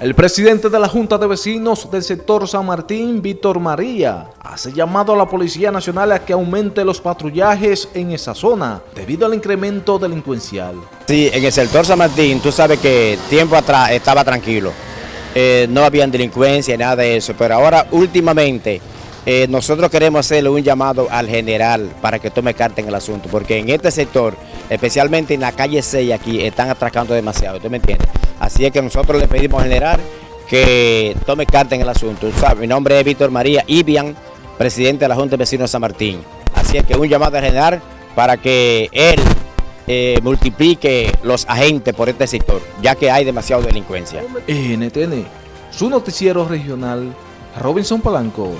El presidente de la Junta de Vecinos del sector San Martín, Víctor María, hace llamado a la Policía Nacional a que aumente los patrullajes en esa zona debido al incremento delincuencial. Sí, en el sector San Martín, tú sabes que tiempo atrás estaba tranquilo, eh, no había delincuencia, nada de eso, pero ahora últimamente eh, nosotros queremos hacerle un llamado al general para que tome carta en el asunto, porque en este sector, especialmente en la calle 6 aquí, están atracando demasiado, ¿tú me entiendes? Así es que nosotros le pedimos al general que tome carta en el asunto. Mi nombre es Víctor María Ibian, presidente de la Junta de Vecinos de San Martín. Así es que un llamado al general para que él eh, multiplique los agentes por este sector, ya que hay demasiada delincuencia. NTN, su noticiero regional, Robinson Palanco.